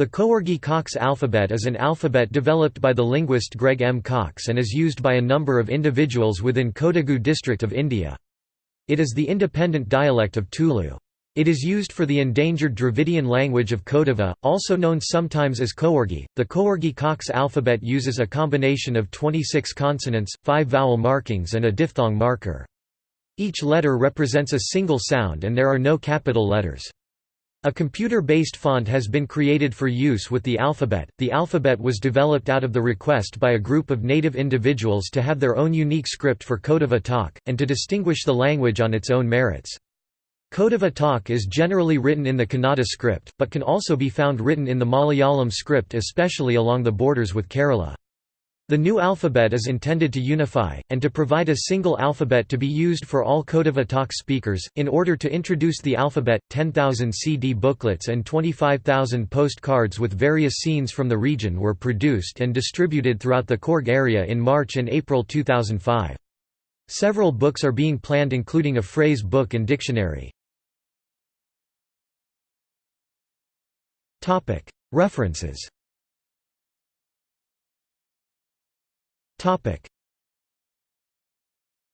The Coorgi Cox alphabet is an alphabet developed by the linguist Gregg M. Cox and is used by a number of individuals within Kodagu district of India. It is the independent dialect of Tulu. It is used for the endangered Dravidian language of Kodava, also known sometimes as Coorgi. The Coorgi Cox alphabet uses a combination of 26 consonants, 5 vowel markings and a diphthong marker. Each letter represents a single sound and there are no capital letters. A computer-based font has been created for use with the alphabet. The alphabet was developed out of the request by a group of native individuals to have their own unique script for Kodava takk, and to distinguish the language on its own merits. Kodava takk is generally written in the Kannada script, but can also be found written in the Malayalam script especially along the borders with Kerala. The new alphabet is intended to unify, and to provide a single alphabet to be used for all Kodava takk speakers. In order to introduce the alphabet, 10,000 CD booklets and 25,000 postcards with various scenes from the region were produced and distributed throughout the Coorg area in March and April 2005. Several books are being planned including a phrase book and dictionary. References Topic: